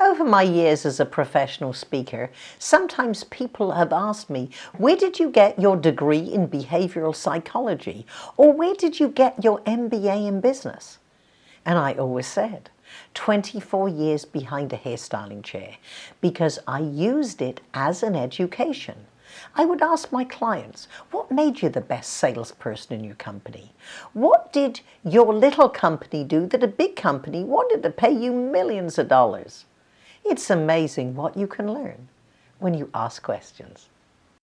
Over my years as a professional speaker, sometimes people have asked me, where did you get your degree in behavioral psychology? Or where did you get your MBA in business? And I always said, 24 years behind a hairstyling chair because I used it as an education. I would ask my clients, what made you the best salesperson in your company? What did your little company do that a big company wanted to pay you millions of dollars? It's amazing what you can learn when you ask questions.